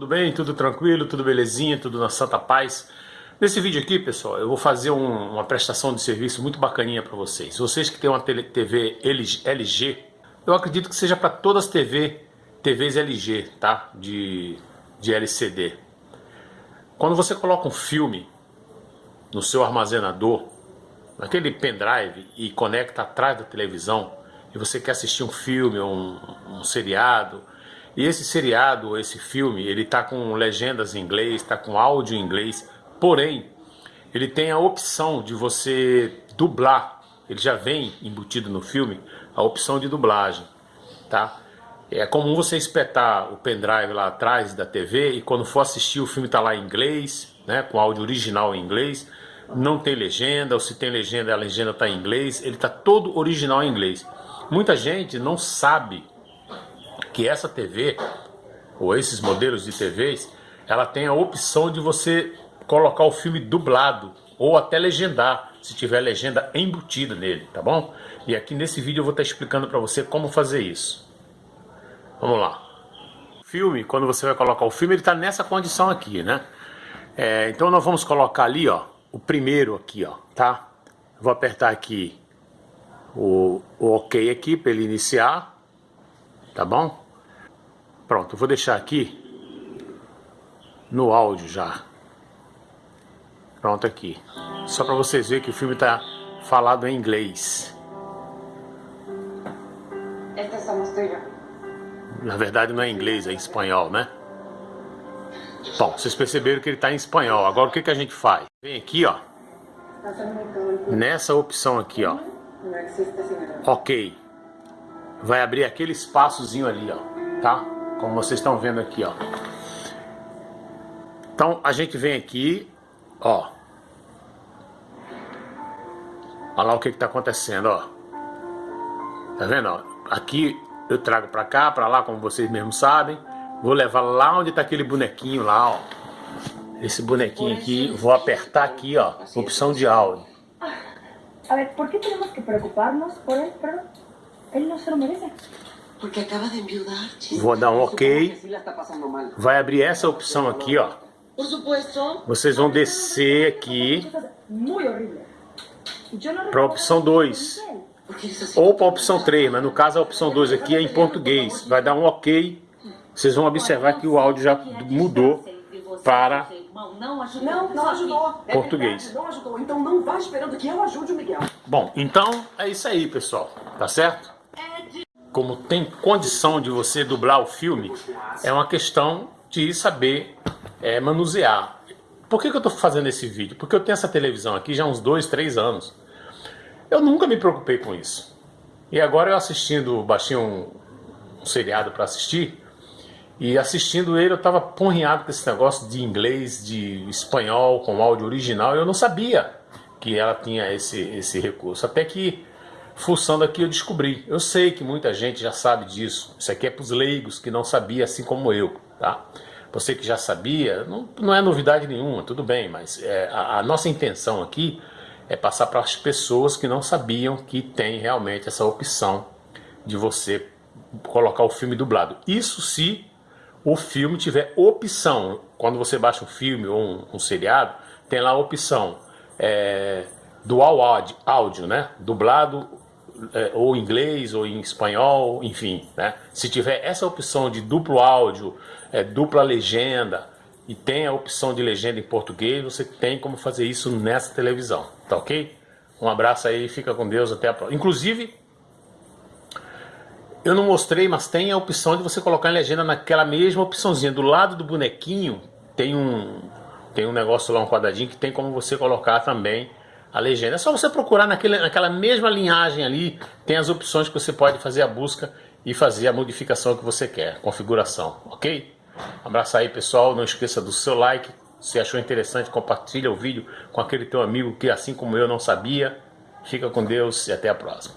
Tudo bem? Tudo tranquilo? Tudo belezinha? Tudo na santa paz? Nesse vídeo aqui, pessoal, eu vou fazer um, uma prestação de serviço muito bacaninha para vocês. Vocês que têm uma TV LG, eu acredito que seja para todas as TV, TVs LG, tá? De, de LCD. Quando você coloca um filme no seu armazenador, naquele pendrive e conecta atrás da televisão, e você quer assistir um filme ou um, um seriado, e esse seriado, esse filme, ele está com legendas em inglês, está com áudio em inglês, porém, ele tem a opção de você dublar, ele já vem embutido no filme, a opção de dublagem, tá? É comum você espetar o pendrive lá atrás da TV e quando for assistir o filme está lá em inglês, né, com áudio original em inglês, não tem legenda, ou se tem legenda, a legenda está em inglês, ele está todo original em inglês. Muita gente não sabe que essa TV, ou esses modelos de TVs, ela tem a opção de você colocar o filme dublado, ou até legendar, se tiver legenda embutida nele, tá bom? E aqui nesse vídeo eu vou estar explicando para você como fazer isso. Vamos lá. O filme, quando você vai colocar o filme, ele está nessa condição aqui, né? É, então nós vamos colocar ali, ó, o primeiro aqui, ó, tá? Vou apertar aqui o, o OK aqui para ele iniciar tá bom? Pronto, vou deixar aqui no áudio já. Pronto aqui. Só para vocês verem que o filme tá falado em inglês. Na verdade não é inglês, é em espanhol, né? Bom, vocês perceberam que ele está em espanhol. Agora o que, que a gente faz? Vem aqui, ó. Nessa opção aqui, ó. Ok vai abrir aquele espaçozinho ali, ó, tá? Como vocês estão vendo aqui, ó. Então a gente vem aqui, ó. Olha lá o que está acontecendo, ó. Tá vendo, ó? Aqui eu trago para cá, para lá, como vocês mesmos sabem. Vou levar lá onde está aquele bonequinho lá, ó. Esse bonequinho aqui, vou apertar aqui, ó, opção de áudio. A ver, por que temos que preocupar-nos por ele? Ele não se lo merece. Porque acaba de enviudar. Vou dar um ok. Vai abrir essa opção aqui, ó. Por supuesto. Vocês vão descer aqui para a opção 2. Ou para a opção 3, mas no caso a opção 2 aqui é em português. Vai dar um ok. Vocês vão observar que o áudio já mudou para não, não ajudou. português. Não ajudou. Então não vá esperando que eu ajude o Miguel. Bom, então é isso aí, pessoal. Tá certo? Como tem condição de você dublar o filme, é uma questão de saber é, manusear. Por que, que eu estou fazendo esse vídeo? Porque eu tenho essa televisão aqui já há uns dois, três anos. Eu nunca me preocupei com isso. E agora eu assistindo, baixei um, um seriado para assistir, e assistindo ele eu estava porrinhado com esse negócio de inglês, de espanhol, com áudio original, eu não sabia que ela tinha esse, esse recurso. Até que fuçando aqui eu descobri. Eu sei que muita gente já sabe disso. Isso aqui é para os leigos que não sabia, assim como eu, tá? Você que já sabia, não, não é novidade nenhuma, tudo bem, mas é, a, a, nossa intenção aqui é passar para as pessoas que não sabiam que tem realmente essa opção de você colocar o filme dublado. Isso se o filme tiver opção. Quando você baixa um filme ou um, um seriado, tem lá a opção é, dual áudio, né? Dublado é, ou em inglês ou em espanhol, enfim, né? Se tiver essa opção de duplo áudio, é, dupla legenda e tem a opção de legenda em português, você tem como fazer isso nessa televisão, tá ok? Um abraço aí, fica com Deus, até a próxima. Inclusive, eu não mostrei, mas tem a opção de você colocar em legenda naquela mesma opçãozinha. Do lado do bonequinho tem um, tem um negócio lá, um quadradinho, que tem como você colocar também a legenda. É só você procurar naquele, naquela mesma linhagem ali, tem as opções que você pode fazer a busca e fazer a modificação que você quer, configuração, ok? Abraço aí pessoal, não esqueça do seu like, se achou interessante, compartilha o vídeo com aquele teu amigo que assim como eu não sabia. Fica com Deus e até a próxima.